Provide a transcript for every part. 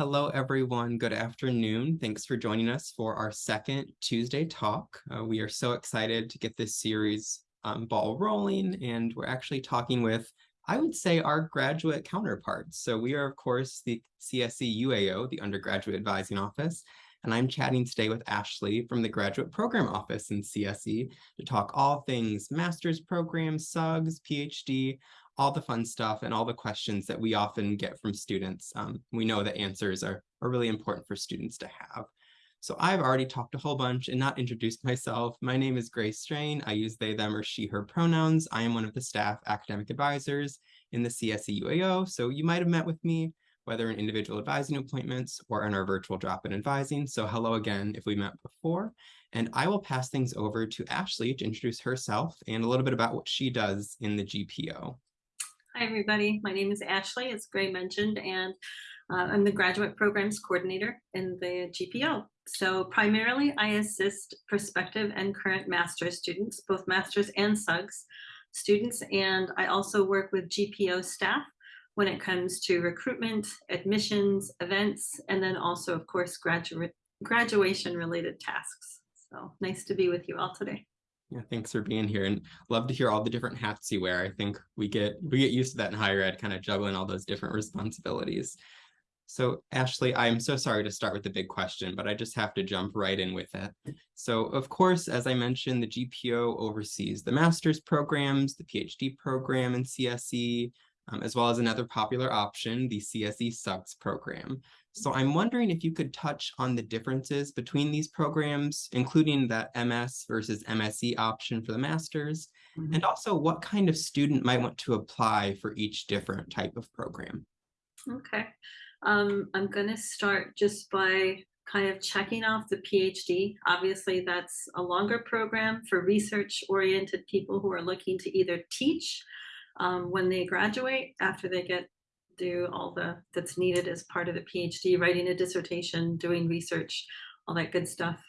Hello, everyone. Good afternoon. Thanks for joining us for our second Tuesday talk. Uh, we are so excited to get this series um, ball rolling, and we're actually talking with, I would say, our graduate counterparts. So we are, of course, the CSE UAO, the Undergraduate Advising Office, and I'm chatting today with Ashley from the Graduate Program Office in CSE to talk all things master's programs, SUGS, PhD, all the fun stuff and all the questions that we often get from students. Um, we know that answers are, are really important for students to have. So I've already talked a whole bunch and not introduced myself. My name is Grace Strain. I use they, them, or she, her pronouns. I am one of the staff academic advisors in the CSE UAO. So you might have met with me, whether in individual advising appointments or in our virtual drop-in advising. So hello again if we met before. And I will pass things over to Ashley to introduce herself and a little bit about what she does in the GPO. Hi, everybody. My name is Ashley, as Gray mentioned, and uh, I'm the graduate programs coordinator in the GPO. So primarily, I assist prospective and current master's students, both master's and SUGS students, and I also work with GPO staff when it comes to recruitment, admissions, events, and then also, of course, graduate graduation related tasks. So nice to be with you all today. Yeah, thanks for being here and love to hear all the different hats you wear. I think we get we get used to that in higher ed, kind of juggling all those different responsibilities. So Ashley, I'm so sorry to start with the big question, but I just have to jump right in with it. So of course, as I mentioned, the GPO oversees the master's programs, the PhD program in CSE, um, as well as another popular option, the CSE SUGS program. So I'm wondering if you could touch on the differences between these programs, including that MS versus MSE option for the master's, mm -hmm. and also what kind of student might want to apply for each different type of program. Okay, um, I'm going to start just by kind of checking off the PhD. Obviously, that's a longer program for research-oriented people who are looking to either teach um, when they graduate after they get do all the that's needed as part of the PhD, writing a dissertation, doing research, all that good stuff.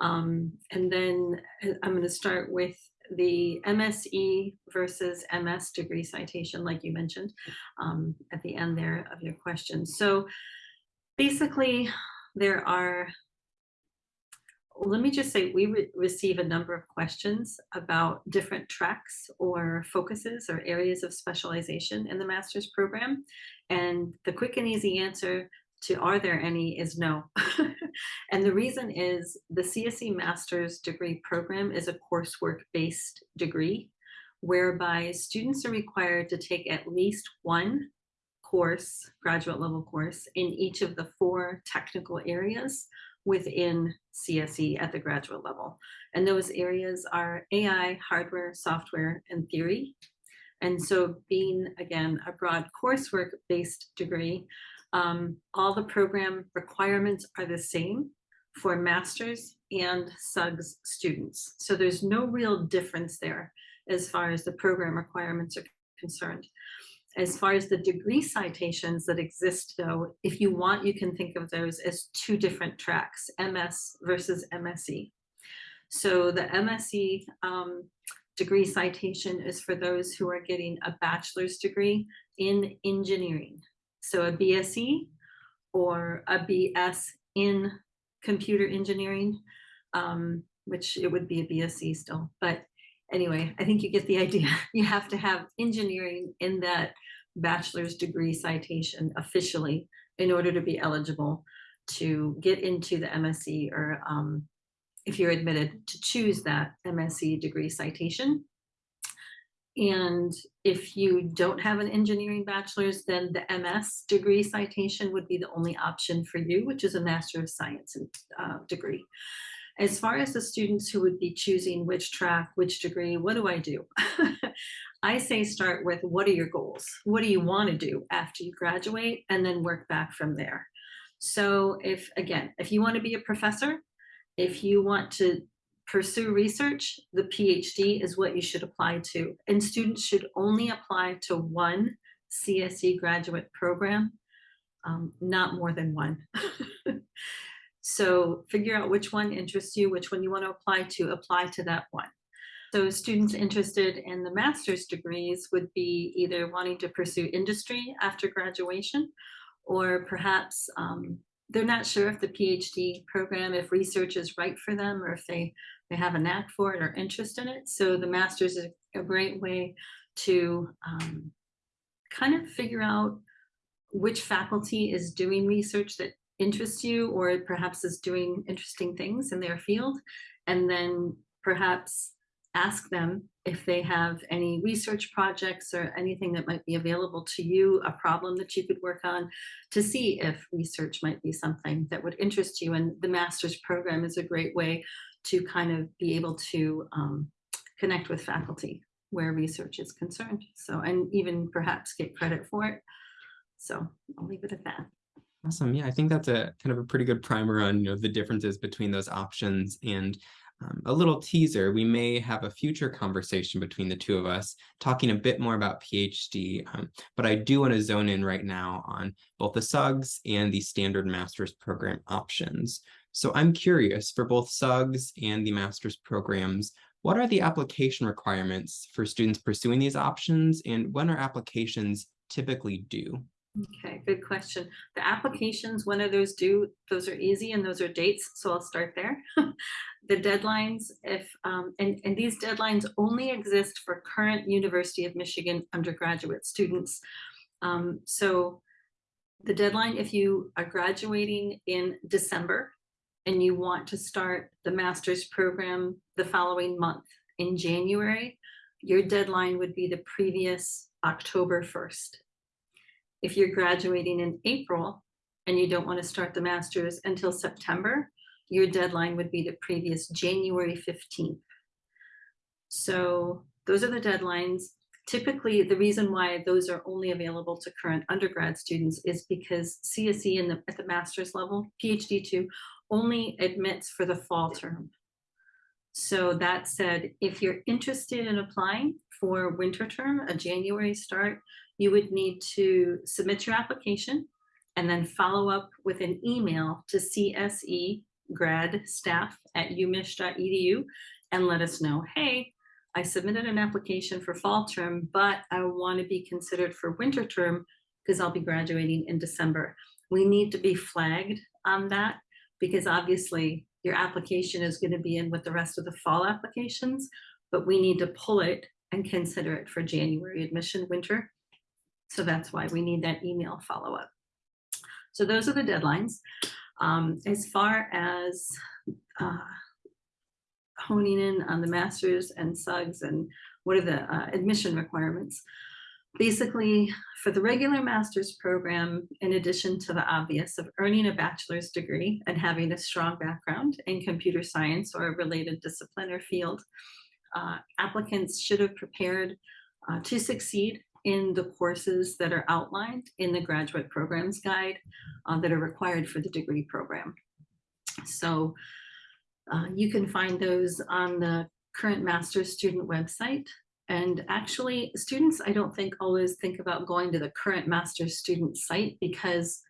Um, and then uh, I'm going to start with the MSE versus MS degree citation, like you mentioned um, at the end there of your question. So basically, there are let me just say we re receive a number of questions about different tracks or focuses or areas of specialization in the master's program. And the quick and easy answer to are there any is no. and the reason is the CSE master's degree program is a coursework based degree whereby students are required to take at least one course, graduate level course, in each of the four technical areas within CSE at the graduate level. And those areas are AI, hardware, software, and theory. And so being, again, a broad coursework-based degree, um, all the program requirements are the same for master's and SUGS students. So there's no real difference there as far as the program requirements are concerned. As far as the degree citations that exist though, if you want, you can think of those as two different tracks, MS versus MSE. So the MSE um, degree citation is for those who are getting a bachelor's degree in engineering. So a BSE or a BS in computer engineering, um, which it would be a BSE still. But anyway, I think you get the idea. You have to have engineering in that bachelor's degree citation officially in order to be eligible to get into the MSE or um, if you're admitted to choose that MSE degree citation. And if you don't have an engineering bachelor's, then the MS degree citation would be the only option for you, which is a Master of Science uh, degree. As far as the students who would be choosing which track, which degree, what do I do? I say start with what are your goals? What do you want to do after you graduate and then work back from there. So if, again, if you want to be a professor, if you want to pursue research, the PhD is what you should apply to. And students should only apply to one CSE graduate program, um, not more than one. so figure out which one interests you, which one you want to apply to, apply to that one. So students interested in the master's degrees would be either wanting to pursue industry after graduation or perhaps um, they're not sure if the PhD program, if research is right for them, or if they they have a knack for it or interest in it. So the master's is a great way to um, kind of figure out which faculty is doing research that interests you or perhaps is doing interesting things in their field and then perhaps ask them if they have any research projects or anything that might be available to you, a problem that you could work on to see if research might be something that would interest you. And the master's program is a great way to kind of be able to um, connect with faculty where research is concerned. So, and even perhaps get credit for it. So I'll leave it at that. Awesome. Yeah, I think that's a kind of a pretty good primer on, you know, the differences between those options and um, a little teaser, we may have a future conversation between the two of us talking a bit more about PhD, um, but I do want to zone in right now on both the SUGS and the standard master's program options. So I'm curious for both SUGS and the master's programs, what are the application requirements for students pursuing these options and when are applications typically due? Okay, good question. The applications, when are those due? Those are easy and those are dates, so I'll start there. the deadlines, if um, and, and these deadlines only exist for current University of Michigan undergraduate students. Um, so the deadline, if you are graduating in December and you want to start the master's program the following month in January, your deadline would be the previous October 1st if you're graduating in April and you don't want to start the master's until September, your deadline would be the previous January 15th. So those are the deadlines. Typically, the reason why those are only available to current undergrad students is because CSE in the, at the master's level, PhD 2, only admits for the fall term. So that said, if you're interested in applying for winter term, a January start, you would need to submit your application and then follow up with an email to CSE grad staff at umich.edu and let us know, hey, I submitted an application for fall term, but I want to be considered for winter term because I'll be graduating in December. We need to be flagged on that because obviously your application is going to be in with the rest of the fall applications, but we need to pull it and consider it for January admission winter. So that's why we need that email follow-up. So those are the deadlines. Um, as far as uh, honing in on the masters and SUGS and what are the uh, admission requirements, basically for the regular master's program, in addition to the obvious of earning a bachelor's degree and having a strong background in computer science or a related discipline or field, uh, applicants should have prepared uh, to succeed in the courses that are outlined in the graduate programs guide uh, that are required for the degree program. So uh, you can find those on the current master's student website. And actually students, I don't think always think about going to the current master's student site because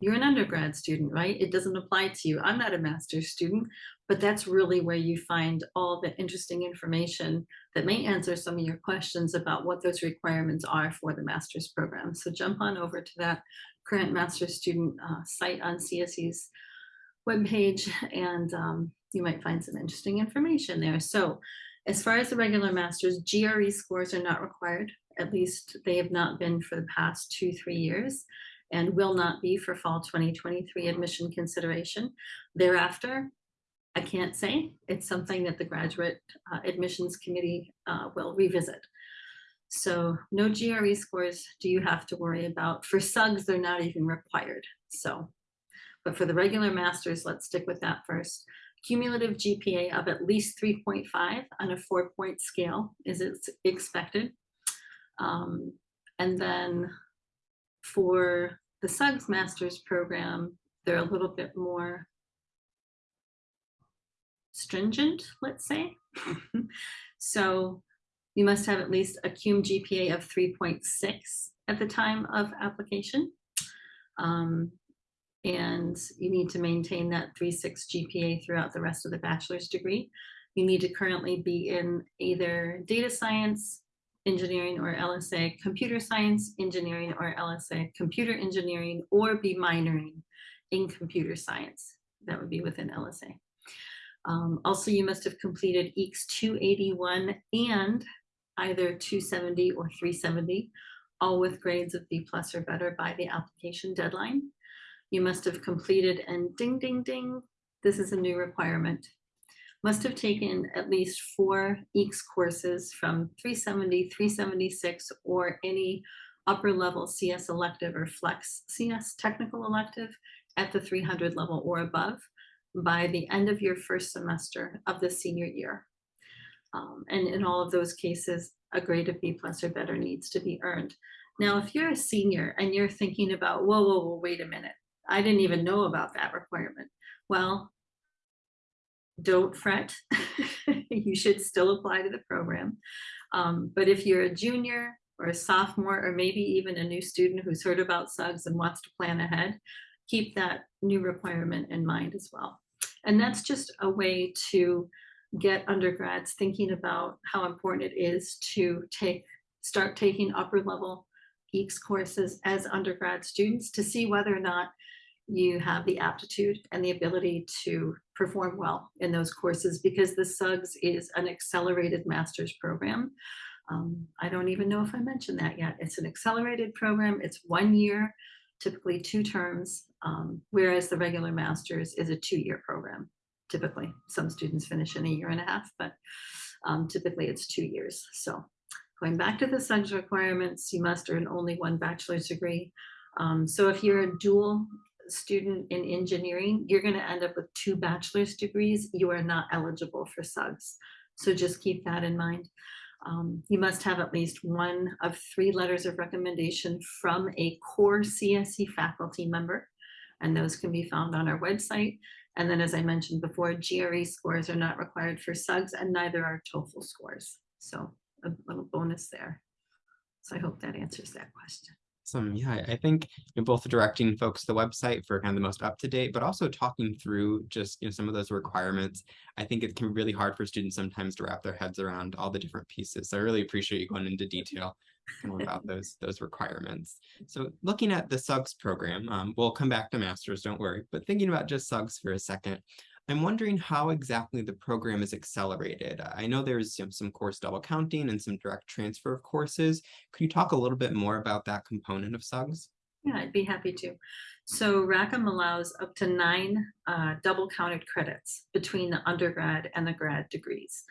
you're an undergrad student, right? It doesn't apply to you. I'm not a master's student, but that's really where you find all the interesting information that may answer some of your questions about what those requirements are for the master's program. So jump on over to that current master's student uh, site on CSE's webpage and um, you might find some interesting information there. So as far as the regular master's, GRE scores are not required. At least they have not been for the past two, three years and will not be for fall 2023 admission consideration. Thereafter, I can't say. It's something that the graduate uh, admissions committee uh, will revisit. So no GRE scores do you have to worry about. For SUGS, they're not even required. So, but for the regular masters, let's stick with that first. Cumulative GPA of at least 3.5 on a four point scale is expected. Um, and then for the SUGS master's program, they're a little bit more stringent, let's say. so you must have at least a cum GPA of 3.6 at the time of application. Um, and you need to maintain that 3.6 GPA throughout the rest of the bachelor's degree. You need to currently be in either data science, engineering or LSA computer science, engineering or LSA computer engineering, or be minoring in computer science. That would be within LSA. Um, also, you must have completed EECS 281 and either 270 or 370, all with grades of B plus or better by the application deadline. You must have completed and ding, ding, ding, this is a new requirement. Must have taken at least four EECS courses from 370, 376, or any upper level CS elective or flex CS technical elective at the 300 level or above by the end of your first semester of the senior year. Um, and in all of those cases, a grade of B plus or better needs to be earned. Now, if you're a senior and you're thinking about, whoa, whoa, whoa, wait a minute, I didn't even know about that requirement. Well, don't fret. you should still apply to the program. Um, but if you're a junior or a sophomore, or maybe even a new student who's heard about SUGS and wants to plan ahead, keep that new requirement in mind as well. And that's just a way to get undergrads thinking about how important it is to take start taking upper level EECS courses as undergrad students to see whether or not you have the aptitude and the ability to perform well in those courses because the SUGS is an accelerated master's program. Um, I don't even know if I mentioned that yet. It's an accelerated program. It's one year, typically two terms, um, whereas the regular master's is a two-year program. Typically, some students finish in a year and a half, but um, typically it's two years. So going back to the SUGS requirements, you must earn only one bachelor's degree. Um, so if you're a dual student in engineering, you're going to end up with two bachelor's degrees. You are not eligible for SUGS. So just keep that in mind. Um, you must have at least one of three letters of recommendation from a core CSE faculty member, and those can be found on our website. And then, as I mentioned before, GRE scores are not required for SUGS, and neither are TOEFL scores. So a little bonus there. So I hope that answers that question. Awesome. Yeah, I think you know, both directing folks to the website for kind of the most up to date, but also talking through just you know some of those requirements. I think it can be really hard for students sometimes to wrap their heads around all the different pieces. So I really appreciate you going into detail about those those requirements. So looking at the SUGS program, um, we'll come back to masters, don't worry, but thinking about just SUGS for a second, I'm wondering how exactly the program is accelerated. I know there's you know, some course double counting and some direct transfer of courses. Could you talk a little bit more about that component of SUGS? Yeah, I'd be happy to. So Rackham allows up to nine uh, double counted credits between the undergrad and the grad degrees.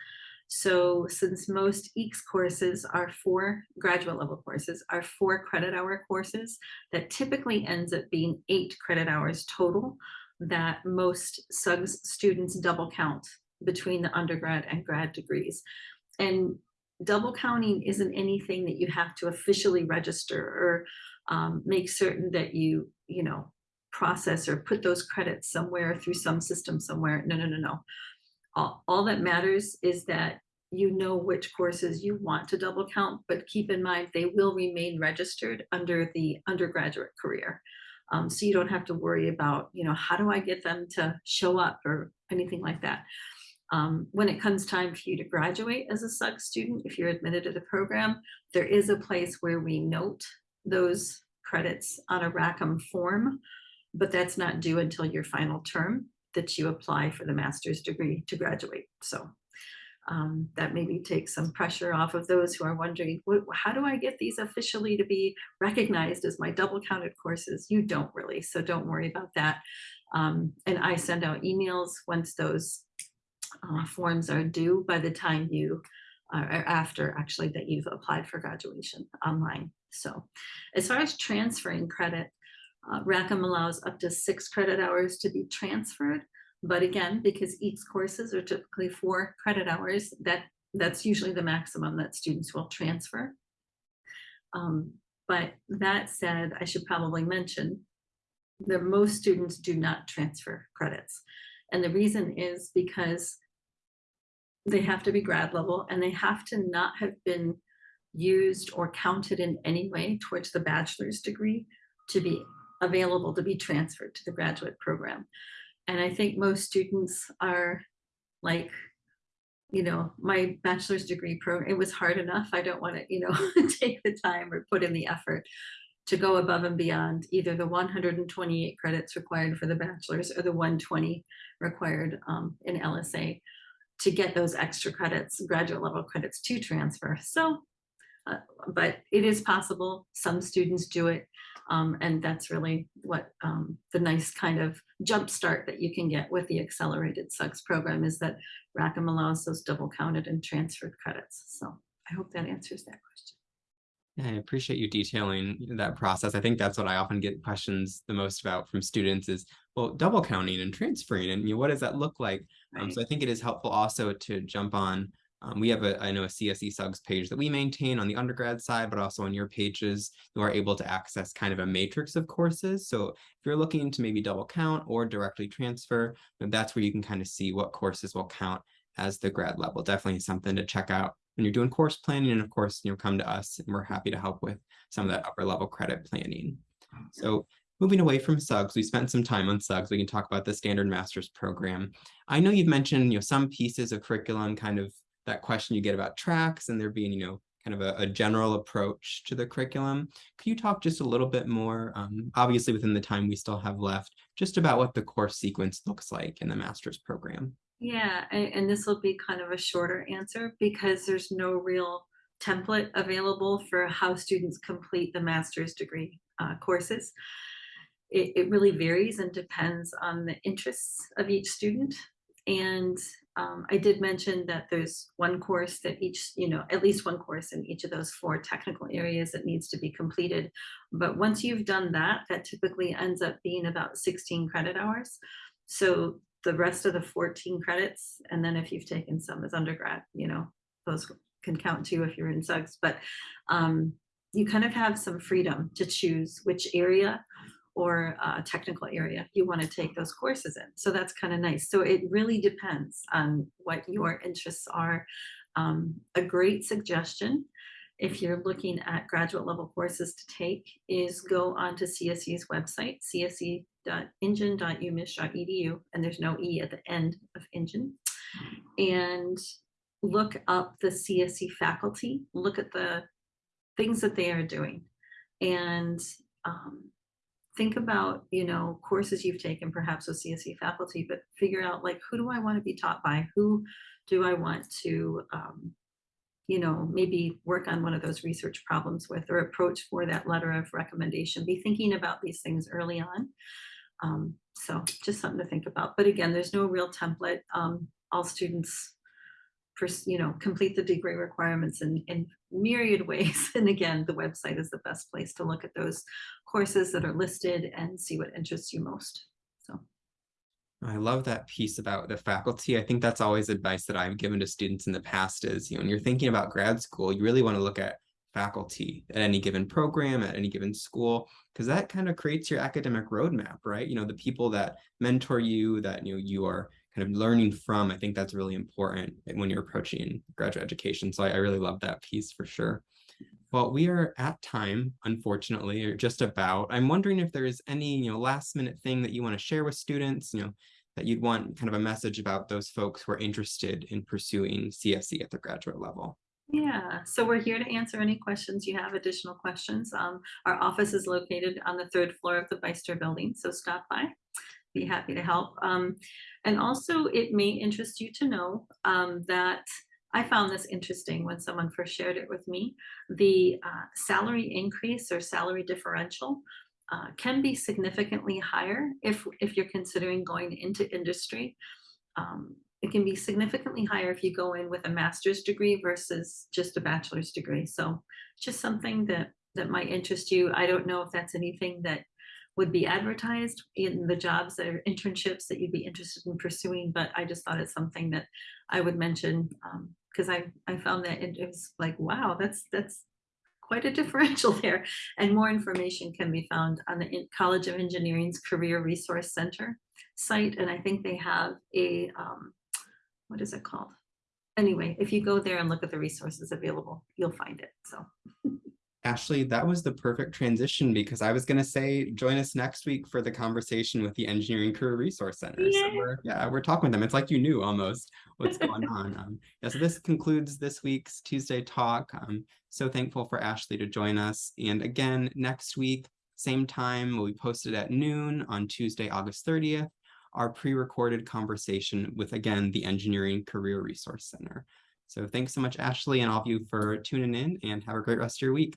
So since most EECS courses are four graduate level courses, are four credit hour courses, that typically ends up being eight credit hours total that most SUGS students double count between the undergrad and grad degrees. And double counting isn't anything that you have to officially register or um, make certain that you, you know, process or put those credits somewhere through some system somewhere. No, no, no, no. All, all that matters is that you know which courses you want to double count, but keep in mind they will remain registered under the undergraduate career. Um, so you don't have to worry about, you know, how do I get them to show up or anything like that. Um, when it comes time for you to graduate as a SUG student, if you're admitted to the program, there is a place where we note those credits on a Rackham form, but that's not due until your final term that you apply for the master's degree to graduate. So um, that maybe takes some pressure off of those who are wondering, how do I get these officially to be recognized as my double counted courses? You don't really, so don't worry about that. Um, and I send out emails once those uh, forms are due by the time you, uh, or after actually that you've applied for graduation online. So as far as transferring credit, uh, Rackham allows up to six credit hours to be transferred. But again, because EECS courses are typically four credit hours, that that's usually the maximum that students will transfer. Um, but that said, I should probably mention that most students do not transfer credits. And the reason is because they have to be grad level and they have to not have been used or counted in any way towards the bachelor's degree to be available to be transferred to the graduate program. And I think most students are like you know, my bachelor's degree program, it was hard enough. I don't want to, you know, take the time or put in the effort to go above and beyond either the 128 credits required for the bachelor's or the 120 required um, in LSA to get those extra credits, graduate level credits to transfer. So, uh, but it is possible. Some students do it. Um, and that's really what um, the nice kind of jump start that you can get with the accelerated SUGS program is that Rackham allows those double counted and transferred credits. So I hope that answers that question. Yeah, I appreciate you detailing that process. I think that's what I often get questions the most about from students is, well, double counting and transferring and you know, what does that look like? Right. Um, so I think it is helpful also to jump on um, we have a, I know a CSE SUGS page that we maintain on the undergrad side, but also on your pages, you are able to access kind of a matrix of courses. So if you're looking to maybe double count or directly transfer, that's where you can kind of see what courses will count as the grad level. Definitely something to check out when you're doing course planning. And of course, you know, come to us and we're happy to help with some of that upper level credit planning. So moving away from SUGS, we spent some time on SUGS. We can talk about the standard master's program. I know you've mentioned, you know, some pieces of curriculum kind of that question you get about tracks and there being, you know, kind of a, a general approach to the curriculum. Could you talk just a little bit more, um, obviously within the time we still have left, just about what the course sequence looks like in the master's program? Yeah, and this will be kind of a shorter answer because there's no real template available for how students complete the master's degree uh, courses. It, it, really varies and depends on the interests of each student. And um, I did mention that there's one course that each, you know, at least one course in each of those four technical areas that needs to be completed. But once you've done that, that typically ends up being about 16 credit hours. So the rest of the 14 credits, and then if you've taken some as undergrad, you know, those can count too if you're in SUGS, but um, you kind of have some freedom to choose which area or a technical area you want to take those courses in. So that's kind of nice. So it really depends on what your interests are. Um, a great suggestion if you're looking at graduate level courses to take is go onto CSE's website, cse.engine.umich.edu, and there's no E at the end of engine, and look up the CSE faculty, look at the things that they are doing. And um, think about, you know, courses you've taken perhaps with CSE faculty, but figure out like, who do I want to be taught by? Who do I want to, um, you know, maybe work on one of those research problems with or approach for that letter of recommendation. Be thinking about these things early on. Um, so just something to think about. But again, there's no real template. Um, all students you know, complete the degree requirements and, in myriad ways. And again, the website is the best place to look at those courses that are listed and see what interests you most. So. I love that piece about the faculty. I think that's always advice that I've given to students in the past is, you know, when you're thinking about grad school, you really want to look at faculty at any given program, at any given school, because that kind of creates your academic roadmap, right? You know, the people that mentor you, that, you know, you are kind of learning from, I think that's really important when you're approaching graduate education. So I, I really love that piece for sure. Well, we are at time, unfortunately, or just about. I'm wondering if there is any, you know, last minute thing that you want to share with students, you know, that you'd want kind of a message about those folks who are interested in pursuing CSE at the graduate level. Yeah, so we're here to answer any questions you have, additional questions. Um, our office is located on the third floor of the Beyster building, so stop by be happy to help. Um, and also it may interest you to know um, that I found this interesting when someone first shared it with me. The uh, salary increase or salary differential uh, can be significantly higher if, if you're considering going into industry. Um, it can be significantly higher if you go in with a master's degree versus just a bachelor's degree. So just something that, that might interest you. I don't know if that's anything that would be advertised in the jobs or internships that you'd be interested in pursuing, but I just thought it's something that I would mention because um, I, I found that it, was like, wow, that's that's quite a differential there. And more information can be found on the College of Engineering's Career Resource Center site. And I think they have a, um, what is it called? Anyway, if you go there and look at the resources available, you'll find it. So Ashley, that was the perfect transition because I was gonna say, join us next week for the conversation with the Engineering Career Resource Center. So we're, yeah, we're talking with them. It's like you knew almost what's going on. Um, yeah, so this concludes this week's Tuesday talk. I'm so thankful for Ashley to join us. And again, next week, same time, will be posted at noon on Tuesday, August thirtieth, our pre-recorded conversation with, again, the Engineering Career Resource Center. So thanks so much, Ashley, and all of you for tuning in and have a great rest of your week.